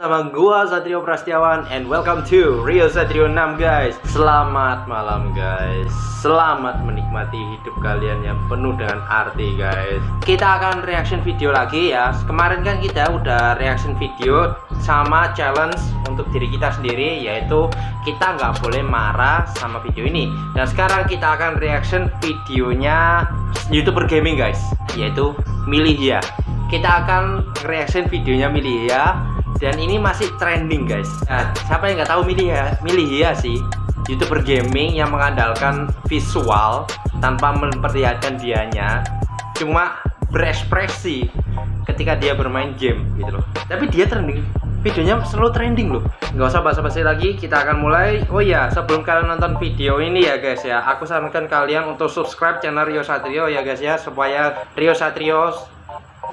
sama gua Satrio Prastiawan and welcome to Rio Satrio 6 guys. Selamat malam guys. Selamat menikmati hidup kalian yang penuh dengan arti guys. Kita akan reaction video lagi ya. Kemarin kan kita udah reaction video sama challenge untuk diri kita sendiri yaitu kita nggak boleh marah sama video ini. Dan sekarang kita akan reaction videonya YouTuber gaming guys, yaitu Milihia kita akan reaction videonya Milihia dan ini masih trending guys. Nah, siapa yang nggak tahu Milihia Milihia sih youtuber gaming yang mengandalkan visual tanpa memperlihatkan dianya. Cuma berekspresi ketika dia bermain game gitu loh. Tapi dia trending. Videonya selalu trending loh. Nggak usah basa-basi lagi kita akan mulai. Oh ya sebelum kalian nonton video ini ya guys ya. Aku sarankan kalian untuk subscribe channel Rio Satrio ya guys ya. Supaya Rio Satrio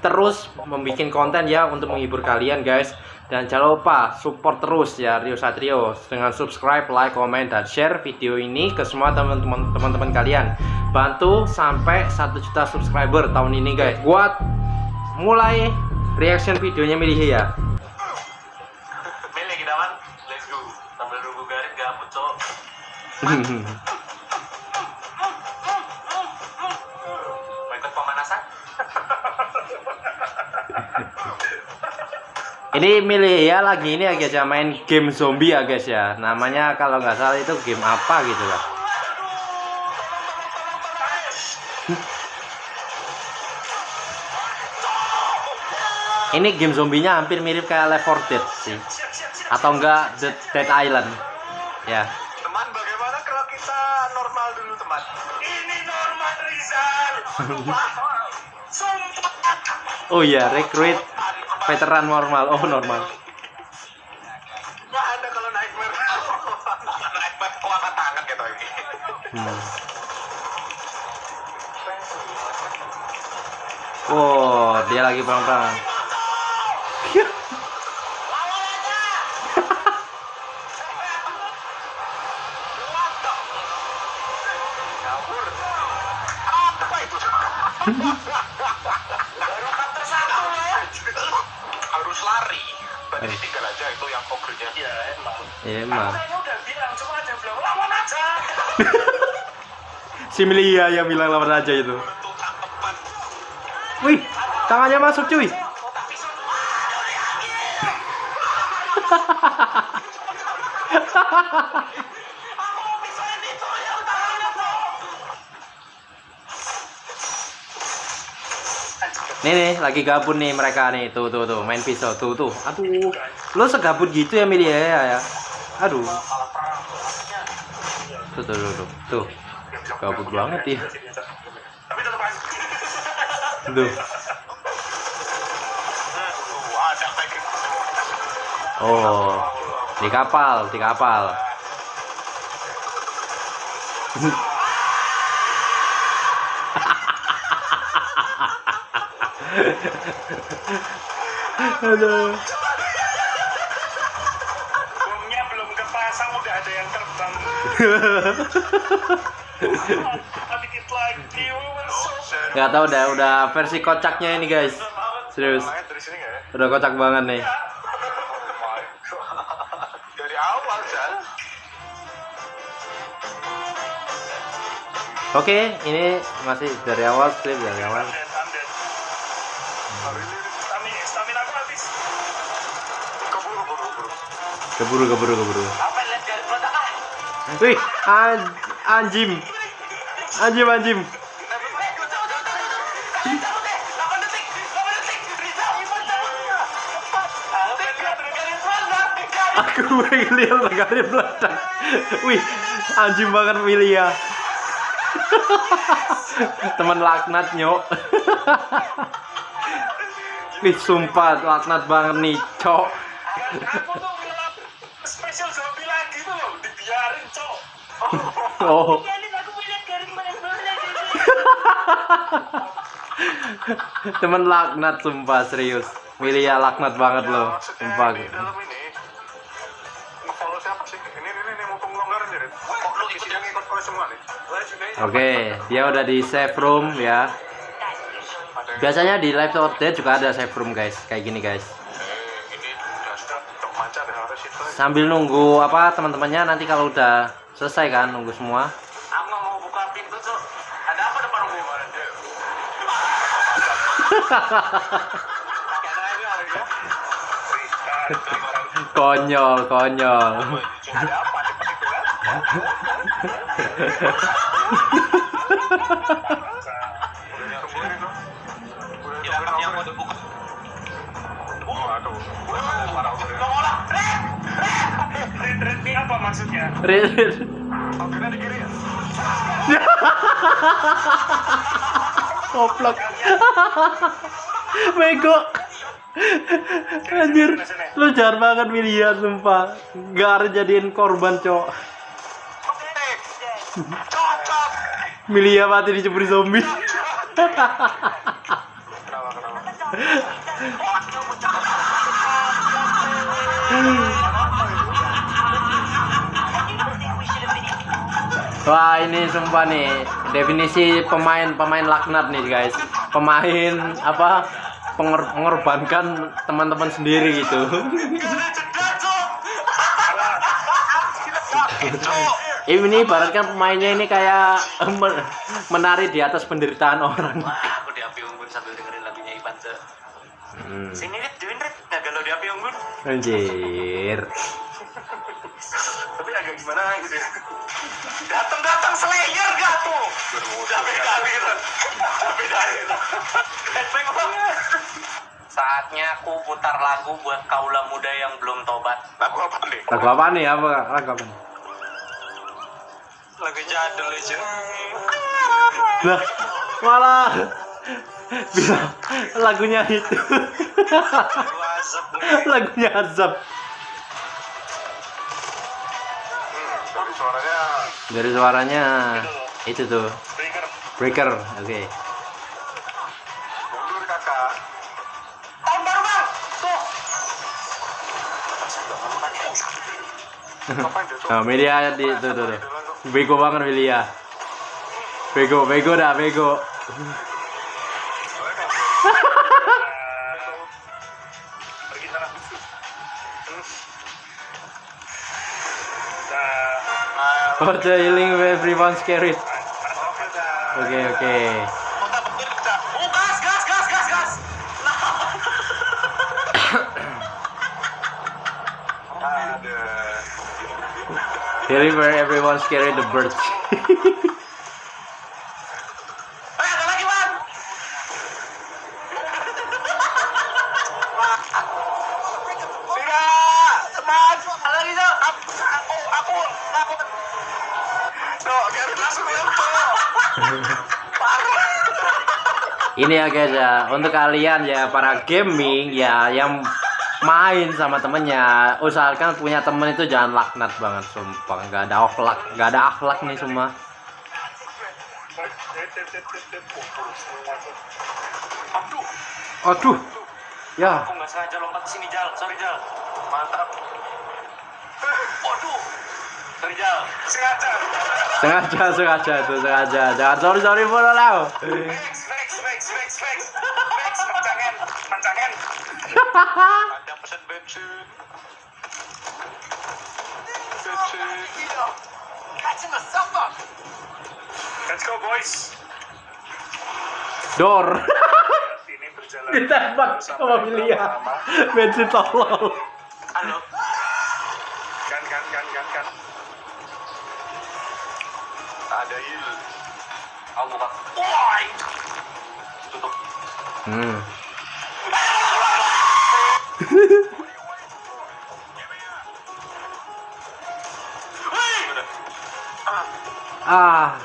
terus membuat konten ya untuk menghibur kalian guys. Dan jangan lupa support terus ya Rio Satrio dengan subscribe, like, komen, dan share video ini ke semua teman-teman teman-teman kalian. Bantu sampai 1 juta subscriber tahun ini guys. Buat mulai reaction videonya milih ya. Milih kita man let's go. Sambil nunggu gabut cok ini milih ya lagi ini ya guys ya main game zombie ya guys ya. Namanya kalau nggak salah itu game apa gitu lah ini game zombinya hampir mirip kayak Left 4 Dead sih. Atau enggak The Dead Island. Ya. Teman bagaimana kalau kita normal dulu teman? Ini normal Rizal. Sumpah. Oh iya recruit veteran normal. Oh normal. Nggak ada kalau nightmare. Nightmare kelapa tangan gitu ini hmm. Wow, dia lagi perang-perang. Iya emang Iya emang. saya udah bilang cuma ada yang bilang lawan aja Si Milia yang bilang lawan aja itu. Wih, tangannya masuk cuy. Nih nih, lagi gabut nih mereka nih. Tuh tuh tuh, main pisau tuh tuh. Aduh. Lu segabut gitu ya Milia ya, ya. Aduh. malah perang Tuh tuh tuh tuh. Tuh. Gabut banget ya. Tuh. Oh. Di kapal, di kapal. Aduh. Bomnya belum kepasang udah ada yang terbang. Dikit lagi. Gak tau udah udah versi kocaknya ini guys. Serius. ya? Udah kocak banget nih. Dari awal. Oke, ini masih dari awal strip dari awal. Keburu keburu keburu. Wih, an anjim. Anjim anjim. Aku lihat negara meledak. Wih, anjing banget milih ya. Teman laknat nyok. Wih, sumpah laknat banget nih, cok. Oh. Temen laknat sumpah serius. Milih ya laknat banget loh. Sumpah. Di dalam ini nge-follow siapa sih? Ini ini ini mumpung longgaran jadi. Kok lu ikut yang ikut follow semua nih? Oke, dia udah di save room ya. Biasanya di live update juga ada save room guys, kayak gini guys. Eh, sambil nunggu apa teman-temannya nanti kalau udah selesai kan nunggu semua? Aku nggak mau buka pintu tuh. Ada apa depan rumah? konyol konyol. Ada apa depan itu kan? Ya, kan yang mau dibuka. Waduh. Tolong, Red! Red! Red ini apa maksudnya? Rit. Akhirnya di kiri ya? Goblok. Bego. Anjir, lu jahat banget William sumpah. Gak harus jadiin korban, Cok. Oke. Cocok. Milia mati diceburi zombie. Kenapa, kenapa? Wah, ini sumpah nih definisi pemain-pemain laknat nih, guys. Pemain apa? pengor- mengorbankan teman-teman sendiri gitu. Ini ibaratkan pemainnya ini kayak men- menari di atas penderitaan orang. Aku di api unggun sambil dengerin lagunya Ivan. Hmm. Sini Rit, join Rit. Nggak galau di api unggun. Anjir. Tapi agak gimana gitu ya. Datang-datang Slayer gak tuh? Udah beda gitu. Udah beda banget. Saatnya aku putar lagu buat kaula muda yang belum tobat. Lagu apa nih? Lagu apa nih? Apa lagu apa? nih? Lagu jadul aja. Lah, malah bilang lagunya itu. Lagunya azab. Dari suaranya itu tuh. breaker. Breaker. Oke. Tuh? Nah, media di tuh tuh. tuh. Bego banget Melia. Bego, bego dah, bego. For the healing everyone scared. Oke, oke. Gas, gas. Ada. Healing where everyone scared the birds. Ini ya guys ya, untuk kalian ya para gaming ya yang main sama temennya, usahakan punya temen itu jangan laknat banget sumpah, nggak ada akhlak, nggak ada akhlak nih semua. Aduh, Aduh, ya, aku nggak sengaja lompat ke sini, Jal. Sorry, Jal. Mantap. Waduh. Sorry, Jal. Sengaja. sengaja sengaja tuh sengaja, jangan sorry sorry follow lah. Ada pesan bensin. Bensin. Catching myself up. Let's go, boys. Dor, Ini berjalan. ditembak sama Milia, bensin tolol. Halo. Kan, kan, kan, kan, kan. Ada il. Aku buka. Tutup. Hmm. Ah,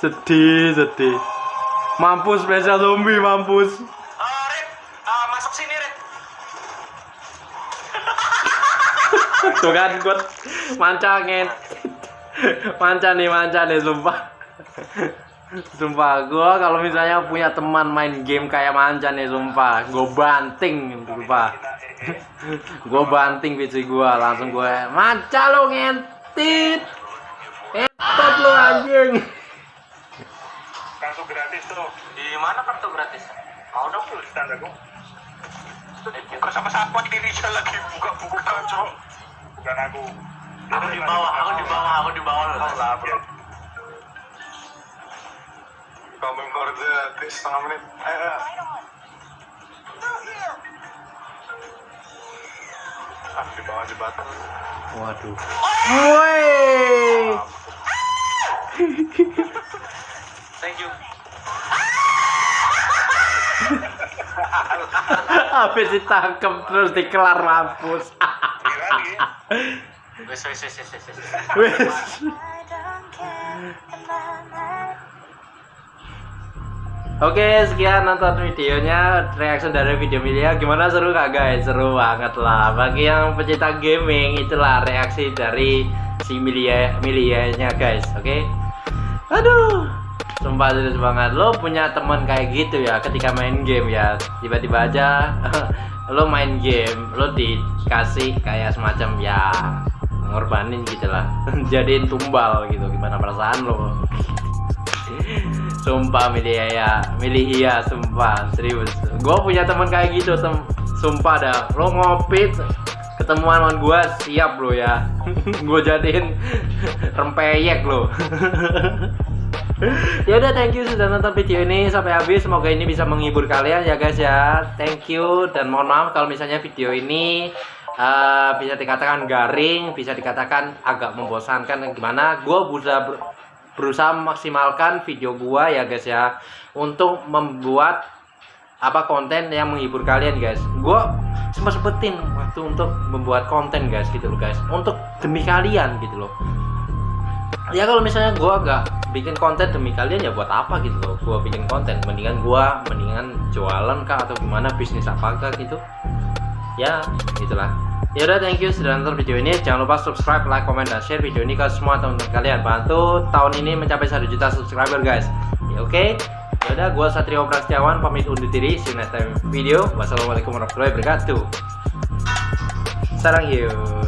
sedih sedih. Mampus spesial zombie mampus. Ah, Red, ah, masuk. Tuh kan gue mancangin. Manca nih, manca nih sumpah. Sumpah gua kalau misalnya punya teman main game kayak manca nih sumpah, gue banting sumpah. gue banting PC gua langsung gue manca lo ngentit. Entot lo anjing. Tuh, Di mana kartu gratis? mau dong tuh stand aku. Buka sama siapa di Rizal lagi buka-buka, cok. Bukan aku. Aku di bawah, aku di bawah, aku di bawah. Oh, lah, bro. Kamu gratis setengah menit. Ayo. Ah, di bawah jembatan. Waduh. Woi. Thank you. Habis ditangkep terus dikelar mampus. Wes wes wes wes wes. Wes. Oke, sekian nonton videonya, reaction dari video Milia. Gimana seru gak guys? Seru banget lah. Bagi yang pecinta gaming, itulah reaksi dari si Milia Milianya guys. Oke. Aduh, sumpah serius banget. Lo punya teman kayak gitu ya, ketika main game ya, tiba-tiba aja lo main game, lo dikasih kayak semacam ya ngorbanin gitu lah, jadiin tumbal gitu. Gimana perasaan lo? sumpah milih ya. Milih iya sumpah. Serius. Gue punya teman kayak gitu tem sumpah dah. Lo ngopi ketemuan sama gue siap lo ya. Gue jadiin rempeyek lo. Ya udah thank you sudah nonton video ini sampai habis. Semoga ini bisa menghibur kalian ya guys ya. Thank you. Dan mohon maaf kalau misalnya video ini uh, bisa dikatakan garing bisa dikatakan agak membosankan. Gimana? Gue bisa ber berusaha memaksimalkan video gua ya guys ya untuk membuat apa konten yang menghibur kalian guys. Gua sempat sempetin waktu untuk membuat konten guys gitu loh guys. Untuk demi kalian gitu loh. Ya kalau misalnya gua gak bikin konten demi kalian ya buat apa gitu loh gua bikin konten? Mendingan gua mendingan jualan kah atau gimana bisnis apa kah gitu. Ya itulah ya udah thank you sudah nonton video ini. Jangan lupa subscribe like comment dan share video ini ke semua teman-teman kalian. Bantu tahun ini mencapai 1 juta subscriber guys. Ya, oke? Okay? ya udah gua Satrio Prastiawan pamit undur diri. See you next time video. Wassalamualaikum warahmatullahi wabarakatuh. Sarang yuk